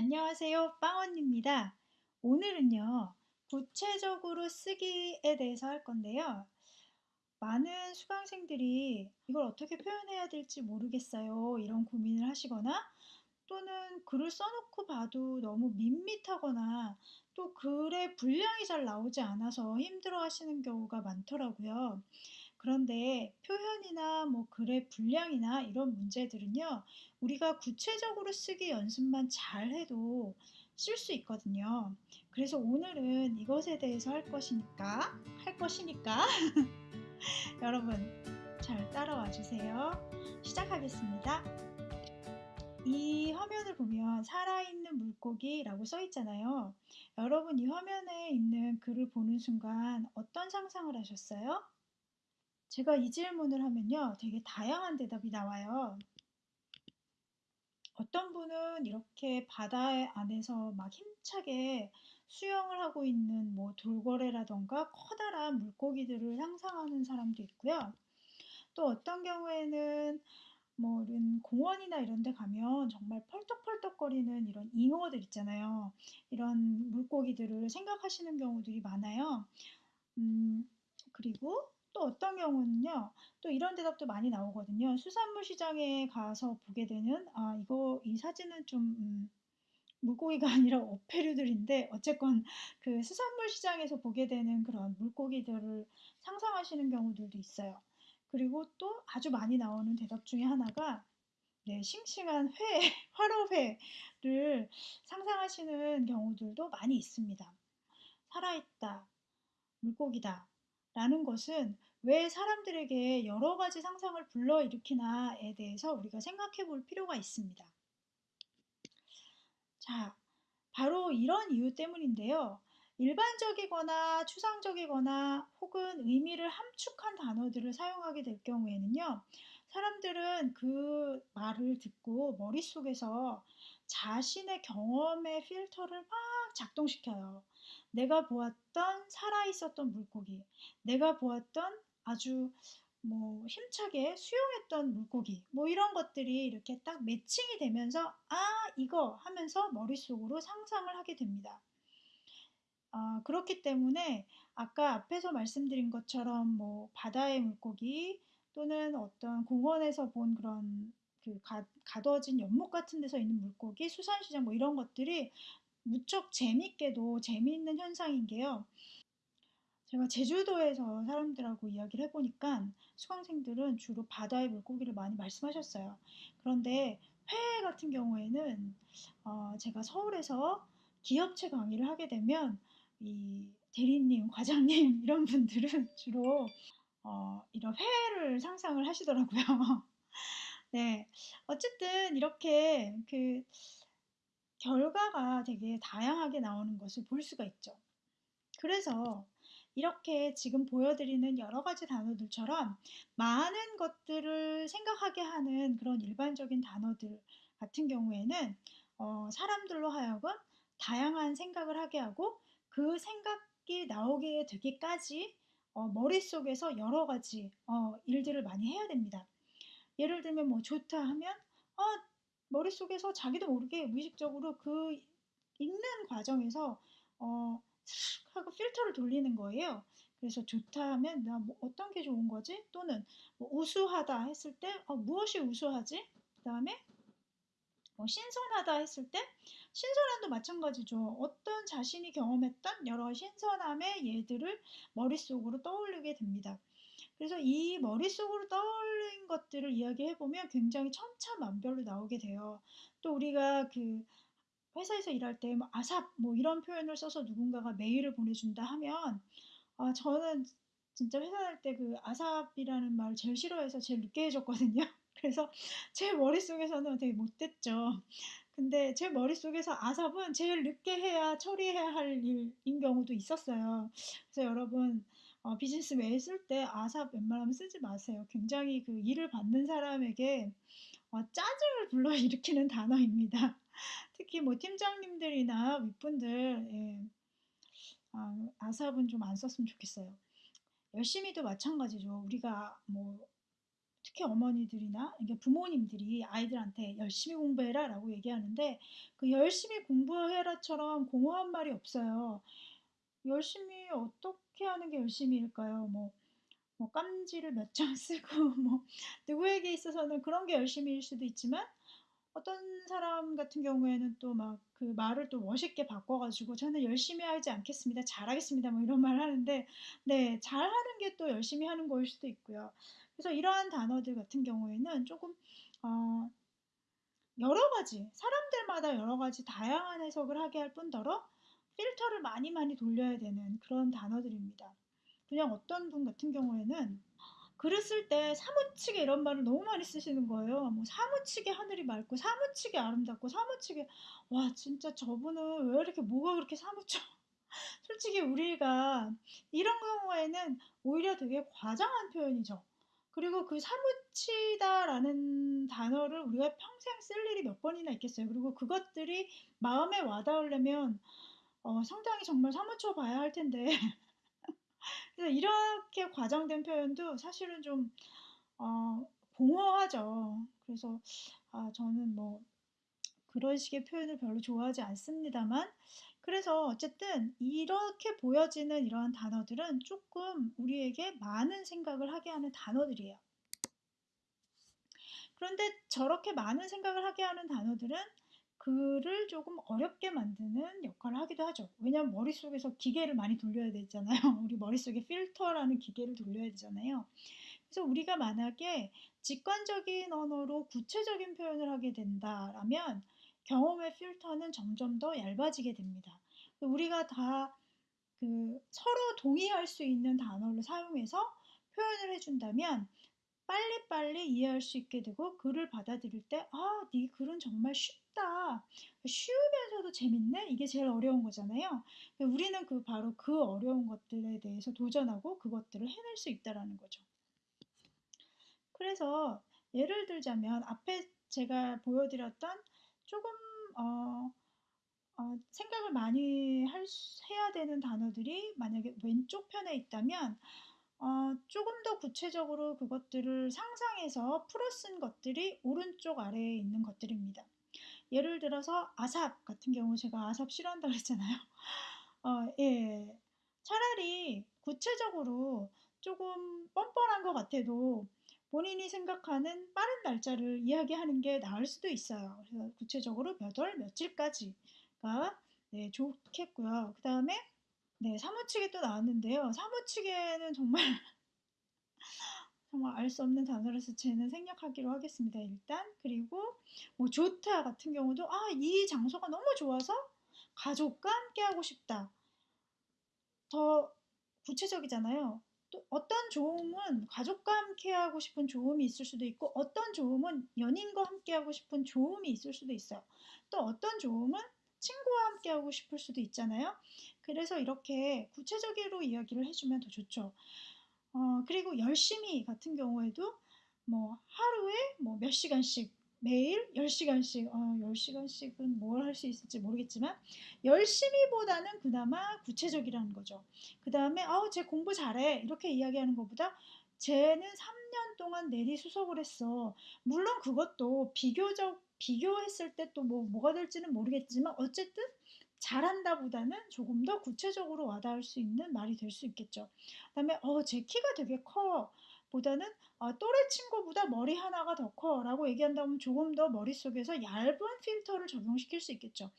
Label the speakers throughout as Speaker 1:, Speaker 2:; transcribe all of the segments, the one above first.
Speaker 1: 안녕하세요. 빵언입니다. 오늘은요, 구체적으로 쓰기에 대해서 할 건데요. 많은 수강생들이 이걸 어떻게 표현해야 될지 모르겠어요. 이런 고민을 하시거나 또는 글을 써놓고 봐도 너무 밋밋하거나 또 글의 분량이 잘 나오지 않아서 힘들어 하시는 경우가 많더라고요. 그런데 표현이나 뭐 글의 분량이나 이런 문제들은요, 우리가 구체적으로 쓰기 연습만 잘 해도 쓸 수 있거든요. 그래서 오늘은 이것에 대해서 할 것이니까, 할 것이니까, 여러분 잘 따라와 주세요. 시작하겠습니다. 이 화면을 보면 살아있는 물고기라고 써 있잖아요. 여러분 이 화면에 있는 글을 보는 순간 어떤 상상을 하셨어요? 제가 이 질문을 하면요. 되게 다양한 대답이 나와요. 어떤 분은 이렇게 바다 안에서 막 힘차게 수영을 하고 있는 뭐 돌고래라던가 커다란 물고기들을 상상하는 사람도 있고요. 또 어떤 경우에는 뭐 이런 공원이나 이런 데 가면 정말 펄떡펄떡거리는 이런 잉어들 있잖아요. 이런 물고기들을 생각하시는 경우들이 많아요. 음, 그리고 또 어떤 경우는요, 또 이런 대답도 많이 나오거든요. 수산물 시장에 가서 보게 되는, 아, 이거, 이 사진은 좀, 음, 물고기가 아니라 어패류들인데, 어쨌건 그 수산물 시장에서 보게 되는 그런 물고기들을 상상하시는 경우들도 있어요. 그리고 또 아주 많이 나오는 대답 중에 하나가, 네, 싱싱한 회, 화로회를 상상하시는 경우들도 많이 있습니다. 살아있다, 물고기다, 라는 것은 왜 사람들에게 여러 가지 상상을 불러일으키나에 대해서 우리가 생각해 볼 필요가 있습니다. 자, 바로 이런 이유 때문인데요. 일반적이거나 추상적이거나 혹은 의미를 함축한 단어들을 사용하게 될 경우에는요. 사람들은 그 말을 듣고 머릿속에서 자신의 경험의 필터를 막 작동시켜요. 내가 보았던 살아 있었던 물고기, 내가 보았던 아주 뭐 힘차게 수영했던 물고기 뭐 이런 것들이 이렇게 딱 매칭이 되면서 아 이거 하면서 머릿속으로 상상을 하게 됩니다. 아, 그렇기 때문에 아까 앞에서 말씀드린 것처럼 뭐 바다의 물고기 또는 어떤 공원에서 본 그런 그 가, 가둬진 연못 같은 데서 있는 물고기, 수산시장 뭐 이런 것들이 무척 재밌게도 재미있는 현상인 게요. 제가 제주도에서 사람들하고 이야기를 해보니까 수강생들은 주로 바다의 물고기를 많이 말씀하셨어요. 그런데 회 같은 경우에는 어, 제가 서울에서 기업체 강의를 하게 되면 이 대리님, 과장님 이런 분들은 주로 어, 이런 회를 상상을 하시더라고요. 네, 어쨌든 이렇게 그 결과가 되게 다양하게 나오는 것을 볼 수가 있죠. 그래서 이렇게 지금 보여드리는 여러 가지 단어들처럼 많은 것들을 생각하게 하는 그런 일반적인 단어들 같은 경우에는 어, 사람들로 하여금 다양한 생각을 하게 하고 그 생각이 나오게 되기까지 어, 머릿속에서 여러 가지 어, 일들을 많이 해야 됩니다. 예를 들면 뭐 좋다 하면 어, 머릿속에서 자기도 모르게 무의식적으로 그 읽는 과정에서 어, 하고 필터를 돌리는 거예요. 그래서 좋다 하면 나 뭐 어떤 게 좋은 거지? 또는 뭐 우수하다 했을 때 어, 무엇이 우수하지? 그 다음에 뭐 신선하다 했을 때 신선함도 마찬가지죠. 어떤 자신이 경험했던 여러 신선함의 예들을 머릿속으로 떠올리게 됩니다. 그래서 이 머릿속으로 떠올린 것들을 이야기해보면 굉장히 천차만별로 나오게 돼요. 또 우리가 그 회사에서 일할 때 뭐 아삽 뭐 이런 표현을 써서 누군가가 메일을 보내준다 하면 아, 저는 진짜 회사 다닐 때 그 아삽이라는 말을 제일 싫어해서 제일 늦게 해줬거든요. 그래서 제 머릿속에서는 되게 못됐죠. 근데 제 머릿속에서 아삽은 제일 늦게 해야 처리해야 할 일인 경우도 있었어요. 그래서 여러분 어, 비즈니스 메일 쓸 때 아삽 웬만하면 쓰지 마세요. 굉장히 그 일을 받는 사람에게 어, 짜증을 불러일으키는 단어입니다. 특히 뭐 팀장님들이나 윗분들 예, 아, 아삽은 좀 안 썼으면 좋겠어요. 열심히도 마찬가지죠. 우리가 뭐 특히 어머니들이나 부모님들이 아이들한테 열심히 공부해라 라고 얘기하는데 그 열심히 공부해라처럼 공허한 말이 없어요. 열심히 어떻게 하는 게 열심히일까요? 뭐, 뭐 깜지를 몇 장 쓰고 뭐 누구에게 있어서는 그런 게 열심히일 수도 있지만 어떤 사람 같은 경우에는 또 막 그 말을 또 멋있게 바꿔가지고 저는 열심히 하지 않겠습니다. 잘하겠습니다. 뭐 이런 말 하는데 네, 잘하는 게 또 열심히 하는 거일 수도 있고요. 그래서 이러한 단어들 같은 경우에는 조금 어, 여러 가지 사람들마다 여러 가지 다양한 해석을 하게 할 뿐더러 필터를 많이 많이 돌려야 되는 그런 단어들입니다. 그냥 어떤 분 같은 경우에는 글을 쓸 때 사무치게 이런 말을 너무 많이 쓰시는 거예요. 뭐 사무치게 하늘이 맑고 사무치게 아름답고 사무치게 와 진짜 저분은 왜 이렇게 뭐가 그렇게 사무쳐? 솔직히 우리가 이런 경우에는 오히려 되게 과장한 표현이죠. 그리고 그 사무치다라는 단어를 우리가 평생 쓸 일이 몇 번이나 있겠어요. 그리고 그것들이 마음에 와닿으려면 어, 상당히 정말 사무쳐 봐야 할 텐데 그래서 이렇게 과장된 표현도 사실은 좀 어, 공허하죠. 그래서 아, 저는 뭐 그런 식의 표현을 별로 좋아하지 않습니다만 그래서 어쨌든 이렇게 보여지는 이러한 단어들은 조금 우리에게 많은 생각을 하게 하는 단어들이에요. 그런데 저렇게 많은 생각을 하게 하는 단어들은 글을 조금 어렵게 만드는 역할을 하기도 하죠. 왜냐하면 머릿속에서 기계를 많이 돌려야 되잖아요. 우리 머릿속에 필터라는 기계를 돌려야 되잖아요. 그래서 우리가 만약에 직관적인 언어로 구체적인 표현을 하게 된다라면 경험의 필터는 점점 더 얇아지게 됩니다. 우리가 다 그 서로 동의할 수 있는 단어를 사용해서 표현을 해준다면 빨리빨리 이해할 수 있게 되고 글을 받아들일 때, 아, 네 글은 정말 쉽다. 쉬우면서도 재밌네? 이게 제일 어려운 거잖아요. 우리는 그 바로 그 어려운 것들에 대해서 도전하고 그것들을 해낼 수 있다라는 거죠. 그래서 예를 들자면 앞에 제가 보여드렸던 조금 어, 어, 생각을 많이 할, 해야 되는 단어들이 만약에 왼쪽 편에 있다면 어, 조금 더 구체적으로 그것들을 상상해서 풀어 쓴 것들이 오른쪽 아래에 있는 것들입니다. 예를 들어서 아삽 같은 경우 제가 아삽 싫어한다고 했잖아요. 어, 예. 차라리 구체적으로 조금 뻔뻔한 것 같아도 본인이 생각하는 빠른 날짜를 이야기하는 게 나을 수도 있어요. 그래서 구체적으로 몇 월 며칠까지가 네, 좋겠고요. 그 다음에 네, 사무치게 또 나왔는데요. 사무치게는 정말 정말 알 수 없는 단어라서 쟤는 생략하기로 하겠습니다. 일단 그리고 뭐 좋다 같은 경우도 아 이 장소가 너무 좋아서 가족과 함께 하고 싶다. 더 구체적이잖아요. 또 어떤 조음은 가족과 함께 하고 싶은 조음이 있을 수도 있고 어떤 조음은 연인과 함께 하고 싶은 조음이 있을 수도 있어요. 또 어떤 조음은 친구와 함께 하고 싶을 수도 있잖아요. 그래서 이렇게 구체적으로 이야기를 해주면 더 좋죠. 어, 그리고 열심히 같은 경우에도 뭐 하루에 뭐 몇 시간씩 매일 10시간씩, 어, 10시간씩은 뭘 할 수 있을지 모르겠지만, 열심히 보다는 그나마 구체적이라는 거죠. 그 다음에, 아우, 쟤 공부 잘해. 이렇게 이야기하는 것보다, 쟤는 3년 동안 내리수석을 했어. 물론 그것도 비교적, 비교했을 때 또 뭐, 뭐가 될지는 모르겠지만, 어쨌든 잘한다 보다는 조금 더 구체적으로 와닿을 수 있는 말이 될 수 있겠죠. 그 다음에, 어, 제 키가 되게 커. 보다는 아, 또래 친구보다 머리 하나가 더 커 라고 얘기한다면 조금 더 머릿속에서 얇은 필터를 적용시킬 수 있겠죠.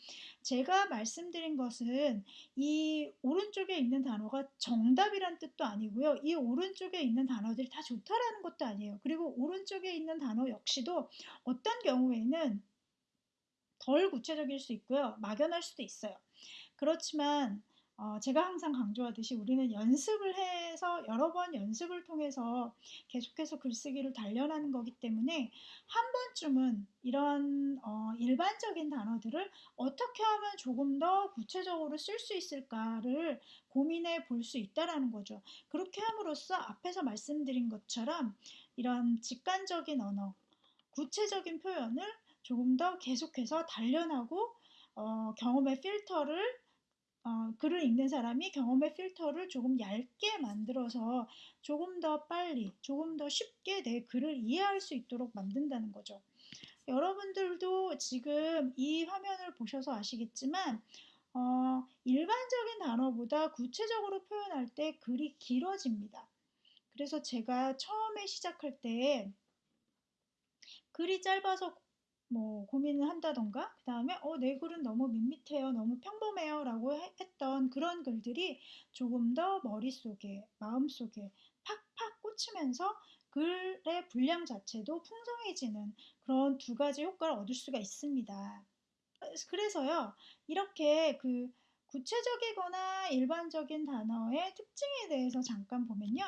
Speaker 1: 제가 말씀드린 것은 이 오른쪽에 있는 단어가 정답이란 뜻도 아니고요. 이 오른쪽에 있는 단어들이 다 좋다라는 것도 아니에요. 그리고 오른쪽에 있는 단어 역시도 어떤 경우에는 덜 구체적일 수 있고요. 막연할 수도 있어요. 그렇지만 어, 제가 항상 강조하듯이 우리는 연습을 해서 여러 번 연습을 통해서 계속해서 글쓰기를 단련하는 거기 때문에 한 번쯤은 이런 어, 일반적인 단어들을 어떻게 하면 조금 더 구체적으로 쓸 수 있을까를 고민해 볼 수 있다라는 거죠. 그렇게 함으로써 앞에서 말씀드린 것처럼 이런 직관적인 언어, 구체적인 표현을 조금 더 계속해서 단련하고 어, 경험의 필터를 어, 글을 읽는 사람이 경험의 필터를 조금 얇게 만들어서 조금 더 빨리, 조금 더 쉽게 내 글을 이해할 수 있도록 만든다는 거죠. 여러분들도 지금 이 화면을 보셔서 아시겠지만 어, 일반적인 단어보다 구체적으로 표현할 때 글이 길어집니다. 그래서 제가 처음에 시작할 때 글이 짧아서 뭐 고민을 한다던가 그 다음에 어, 내 글은 너무 밋밋해요 너무 평범해요 라고 했던 그런 글들이 조금 더 머릿속에 마음속에 팍팍 꽂히면서 글의 분량 자체도 풍성해지는 그런 두 가지 효과를 얻을 수가 있습니다. 그래서요, 이렇게 그 구체적이거나 일반적인 단어의 특징에 대해서 잠깐 보면요.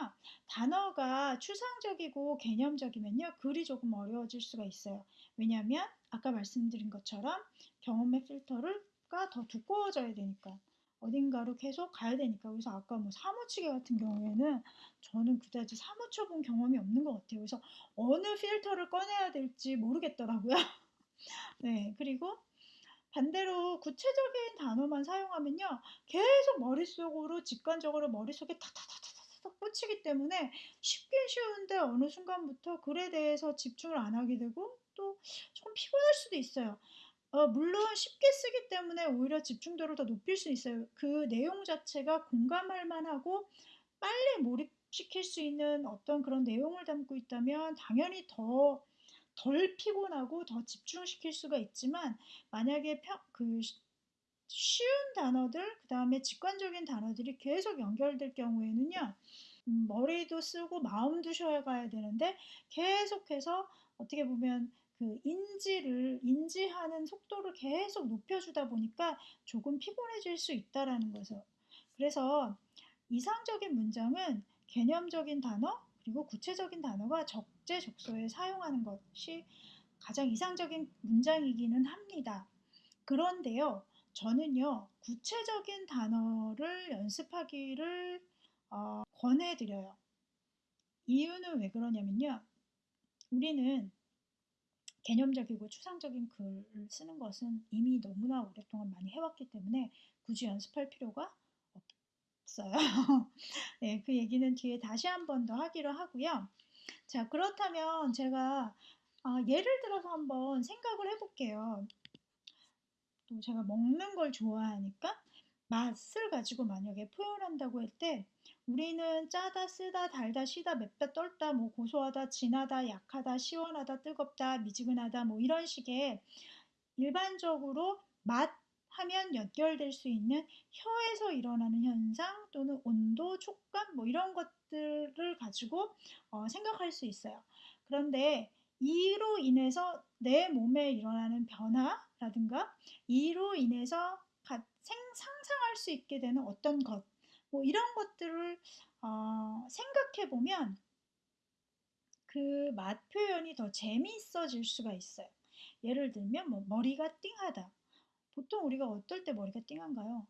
Speaker 1: 단어가 추상적이고 개념적이면요. 글이 조금 어려워질 수가 있어요. 왜냐하면 아까 말씀드린 것처럼 경험의 필터가 더 두꺼워져야 되니까. 어딘가로 계속 가야 되니까. 그래서 아까 뭐 사무치개 같은 경우에는 저는 그다지 사무쳐 본 경험이 없는 것 같아요. 그래서 어느 필터를 꺼내야 될지 모르겠더라고요. 네, 그리고 반대로 구체적인 단어만 사용하면요. 계속 머릿속으로 직관적으로 머릿속에 탁탁 탁탁탁 꽂히기 때문에 쉽긴 쉬운데 어느 순간부터 글에 대해서 집중을 안 하게 되고 또 조금 피곤할 수도 있어요. 어, 물론 쉽게 쓰기 때문에 오히려 집중도를 더 높일 수 있어요. 그 내용 자체가 공감할 만하고 빨리 몰입시킬 수 있는 어떤 그런 내용을 담고 있다면 당연히 더 덜 피곤하고 더 집중시킬 수가 있지만 만약에 평, 그 쉬운 단어들 그 다음에 직관적인 단어들이 계속 연결될 경우에는요 음, 머리도 쓰고 마음도 쉬어가야 되는데 계속해서 어떻게 보면 그 인지를 인지하는 속도를 계속 높여주다 보니까 조금 피곤해질 수 있다라는 거죠. 그래서 이상적인 문장은 개념적인 단어 그리고 구체적인 단어가 적재적소에 사용하는 것이 가장 이상적인 문장이기는 합니다. 그런데요, 저는요 구체적인 단어를 연습하기를 어, 권해드려요. 이유는 왜 그러냐면요, 우리는 개념적이고 추상적인 글을 쓰는 것은 이미 너무나 오랫동안 많이 해왔기 때문에 굳이 연습할 필요가 없어요. 네, 그 얘기는 뒤에 다시 한 번 더 하기로 하고요. 자, 그렇다면 제가 아, 예를 들어서 한번 생각을 해볼게요. 또 제가 먹는 걸 좋아하니까 맛을 가지고 만약에 표현한다고 할 때 우리는 짜다, 쓰다, 달다, 시다, 맵다, 떨다, 뭐 고소하다, 진하다, 약하다, 시원하다, 뜨겁다, 미지근하다, 뭐 이런 식의 일반적으로 맛 하면 연결될 수 있는 혀에서 일어나는 현상 또는 온도, 촉감 뭐 이런 것들을 가지고 어, 생각할 수 있어요. 그런데 이로 인해서 내 몸에 일어나는 변화 라든가 이로 인해서 상상할 수 있게 되는 어떤 것, 뭐 이런 것들을 어, 생각해 보면 그 맛 표현이 더 재미있어질 수가 있어요. 예를 들면 뭐 머리가 띵하다. 보통 우리가 어떨 때 머리가 띵한가요?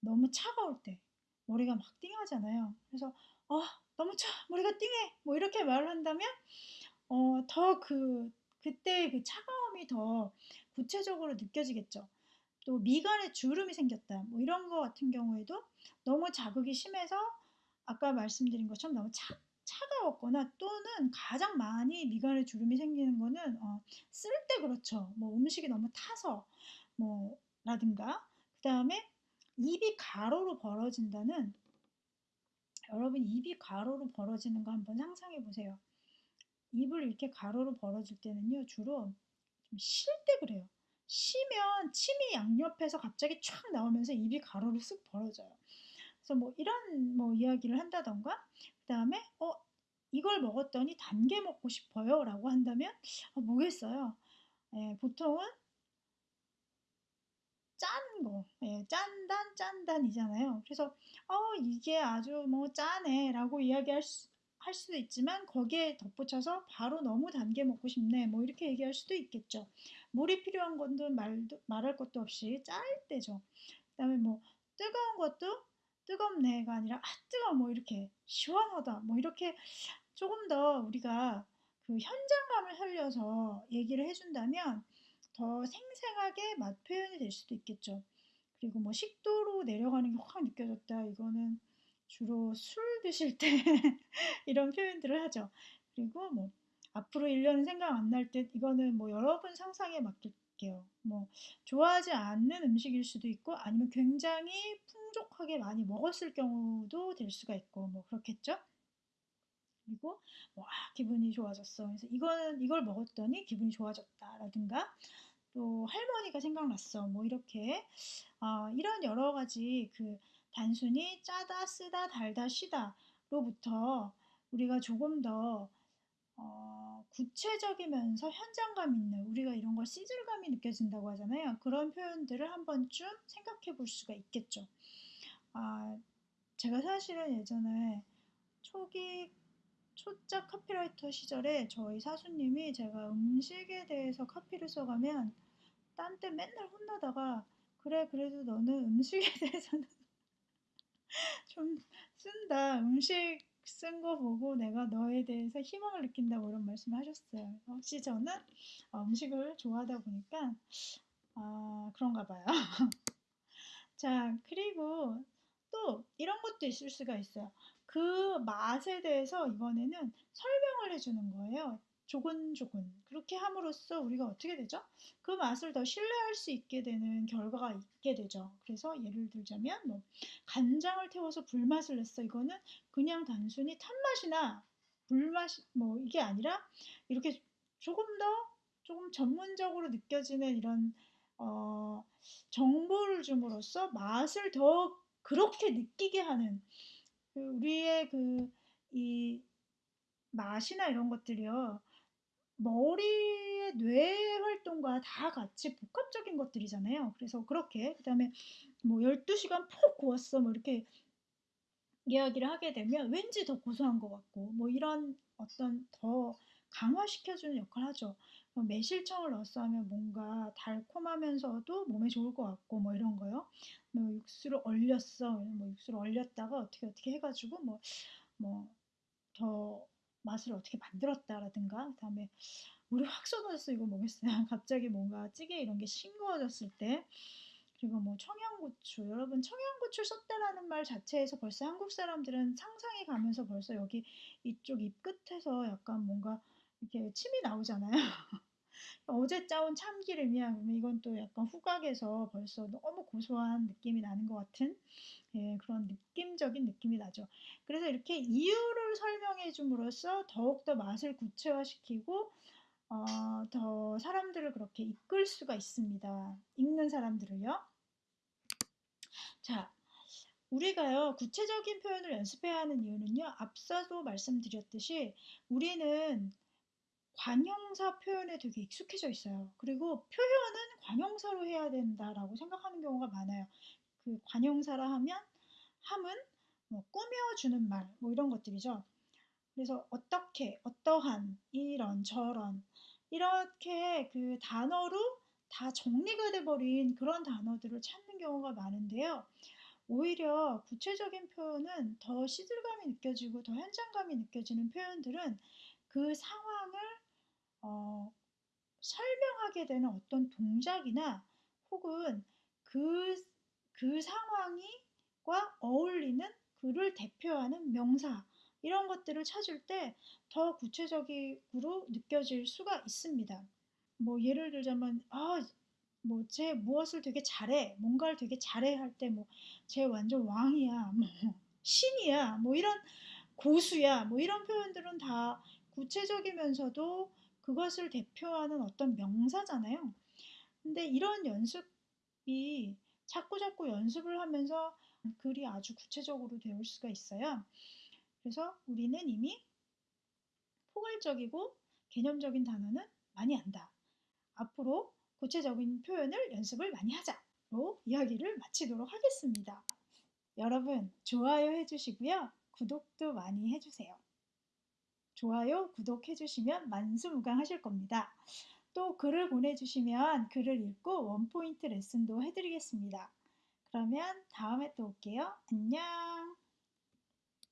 Speaker 1: 너무 차가울 때 머리가 막 띵하잖아요. 그래서 어, 너무 차 머리가 띵해 뭐 이렇게 말을 한다면 어, 더 그 그때 그 차가움이 더 구체적으로 느껴지겠죠. 또 미간에 주름이 생겼다. 뭐 이런 거 같은 경우에도 너무 자극이 심해서 아까 말씀드린 것처럼 너무 차, 차가웠거나 또는 가장 많이 미간에 주름이 생기는 거는 어, 쓸 때 그렇죠. 뭐 음식이 너무 타서 뭐 라든가 그 다음에 입이 가로로 벌어진다는 여러분 입이 가로로 벌어지는 거 한번 상상해 보세요. 입을 이렇게 가로로 벌어질 때는요 주로 좀 쉴 때 그래요. 쉬면 침이 양옆에서 갑자기 촥 나오면서 입이 가로로 쓱 벌어져요. 그래서 뭐 이런 뭐 이야기를 한다던가 그 다음에 어 이걸 먹었더니 단 게 먹고 싶어요 라고 한다면 어, 뭐겠어요. 예, 보통은 짠 거, 예, 짠단 짠단이잖아요. 그래서 어 이게 아주 뭐 짜네 라고 이야기할 수, 할 수도 있지만 거기에 덧붙여서 바로 너무 단게 먹고 싶네 뭐 이렇게 얘기할 수도 있겠죠. 물이 필요한 건도 말도, 말할 것도 없이 짤 때죠. 그 다음에 뭐 뜨거운 것도 뜨겁네가 아니라 아 뜨거 뭐 이렇게 시원하다 뭐 이렇게 조금 더 우리가 그 현장감을 살려서 얘기를 해준다면 더 생생하게 맛 표현이 될 수도 있겠죠. 그리고 뭐 식도로 내려가는 게 확 느껴졌다. 이거는 주로 술 드실 때 이런 표현들을 하죠. 그리고 뭐 앞으로 1년은 생각 안날때 이거는 뭐 여러분 상상에 맡길게요. 뭐 좋아하지 않는 음식일 수도 있고 아니면 굉장히 풍족하게 많이 먹었을 경우도 될 수가 있고 뭐 그렇겠죠? 그리고 뭐 아, 기분이 좋아졌어. 그래서 이거는 이걸 먹었더니 기분이 좋아졌다라든가 또 할머니가 생각났어. 뭐 이렇게 아, 이런 여러 가지 그 단순히 짜다, 쓰다, 달다, 시다로부터 우리가 조금 더 어, 구체적이면서 현장감 있는 우리가 이런 걸 시즐감이 느껴진다고 하잖아요. 그런 표현들을 한 번쯤 생각해 볼 수가 있겠죠. 아, 제가 사실은 예전에 초기 초짜 카피라이터 시절에 저희 사수님이 제가 음식에 대해서 카피를 써가면 딴 때 맨날 혼나다가 그래 그래도 너는 음식에 대해서는 좀 쓴다. 음식 쓴 거 보고 내가 너에 대해서 희망을 느낀다고 이런 말씀을 하셨어요. 혹시 저는 어, 음식을 좋아하다 보니까 아, 그런가 봐요. 자, 그리고 또 이런 것도 있을 수가 있어요. 그 맛에 대해서 이번에는 설명을 해주는 거예요. 조근조근. 그렇게 함으로써 우리가 어떻게 되죠? 그 맛을 더 신뢰할 수 있게 되는 결과가 있게 되죠. 그래서 예를 들자면 뭐 간장을 태워서 불맛을 냈어. 이거는 그냥 단순히 탄맛이나 불맛 뭐 이게 아니라 이렇게 조금 더 조금 전문적으로 느껴지는 이런 어, 정보를 줌으로써 맛을 더 그렇게 느끼게 하는 그 우리의 그 이 맛이나 이런 것들이요. 머리의 뇌 활동과 다 같이 복합적인 것들이잖아요. 그래서 그렇게 그다음에 뭐 12시간 푹 구웠어 뭐 이렇게 이야기를 하게 되면 왠지 더 고소한 것 같고 뭐 이런 어떤 더 강화시켜주는 역할을 하죠. 뭐 매실청을 넣었어 하면 뭔가 달콤하면서도 몸에 좋을 것 같고 뭐 이런 거요. 뭐 육수를 얼렸어. 뭐 육수를 얼렸다가 어떻게 어떻게 해가지고 뭐 뭐 더 맛을 어떻게 만들었다라든가 그다음에 물이 확 쏟아졌어 이거 뭐겠어요. 갑자기 뭔가 찌개 이런 게 싱거워졌을 때 그리고 뭐 청양고추 여러분 청양고추 썼다라는 말 자체에서 벌써 한국 사람들은 상상이 가면서 벌써 여기 이쪽 입 끝에서 약간 뭔가 이렇게 침이 나오잖아요. 어제 짜온 참기름이야. 그러면 이건 또 약간 후각에서 벌써 너무 고소한 느낌이 나는 것 같은 예, 그런 느낌적인 느낌이 나죠. 그래서 이렇게 이유를 설명해 줌으로써 더욱더 맛을 구체화시키고 어, 더 사람들을 그렇게 이끌 수가 있습니다. 읽는 사람들을요. 자, 우리가요, 구체적인 표현을 연습해야 하는 이유는요, 앞서도 말씀드렸듯이 우리는 관형사 표현에 되게 익숙해져 있어요. 그리고 표현은 관형사로 해야 된다라고 생각하는 경우가 많아요. 그 관형사라 하면 함은 뭐 꾸며주는 말, 뭐 이런 것들이죠. 그래서 어떻게, 어떠한, 이런, 저런 이렇게 그 단어로 다 정리가 돼버린 그런 단어들을 찾는 경우가 많은데요. 오히려 구체적인 표현은 더 시들감이 느껴지고 더 현장감이 느껴지는 표현들은 그 상황을 어, 설명하게 되는 어떤 동작이나 혹은 그, 그 상황이과 어울리는 그를 대표하는 명사 이런 것들을 찾을 때 더 구체적으로 느껴질 수가 있습니다. 뭐 예를 들자면 아, 뭐 쟤 무엇을 되게 잘해, 뭔가를 되게 잘해 할 때 뭐쟤 완전 왕이야, 뭐 신이야, 뭐 이런 고수야, 뭐 이런 표현들은 다 구체적이면서도 그것을 대표하는 어떤 명사잖아요. 근데 이런 연습이 자꾸 자꾸 연습을 하면서 글이 아주 구체적으로 되올 수가 있어요. 그래서 우리는 이미 포괄적이고 개념적인 단어는 많이 안다. 앞으로 구체적인 표현을 연습을 많이 하자로 이야기를 마치도록 하겠습니다. 여러분 좋아요 해주시고요. 구독도 많이 해주세요. 좋아요, 구독해 주시면 만수무강하실 겁니다. 또 글을 보내주시면 글을 읽고 원포인트 레슨도 해드리겠습니다. 그러면 다음에 또 올게요. 안녕!